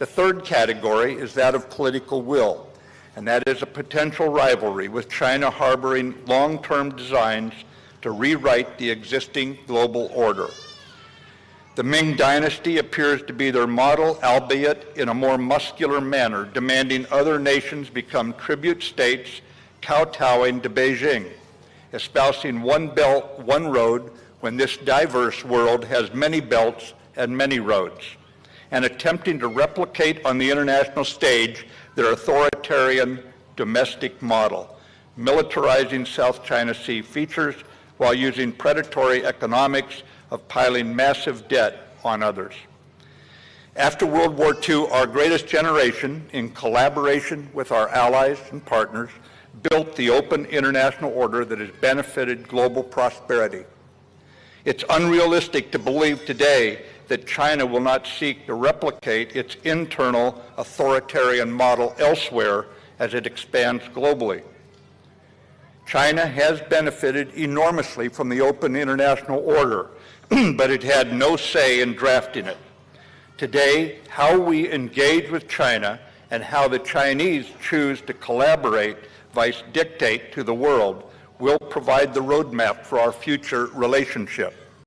The third category is that of political will, and that is a potential rivalry with China harboring long-term designs to rewrite the existing global order. The Ming Dynasty appears to be their model, albeit in a more muscular manner, demanding other nations become tribute states kowtowing to Beijing, espousing one belt, one road, when this diverse world has many belts and many roads and attempting to replicate on the international stage their authoritarian domestic model, militarizing South China Sea features while using predatory economics of piling massive debt on others. After World War II, our greatest generation, in collaboration with our allies and partners, built the open international order that has benefited global prosperity. It's unrealistic to believe today that China will not seek to replicate its internal authoritarian model elsewhere as it expands globally. China has benefited enormously from the open international order, but it had no say in drafting it. Today, how we engage with China and how the Chinese choose to collaborate, vice dictate to the world, will provide the roadmap for our future relationship.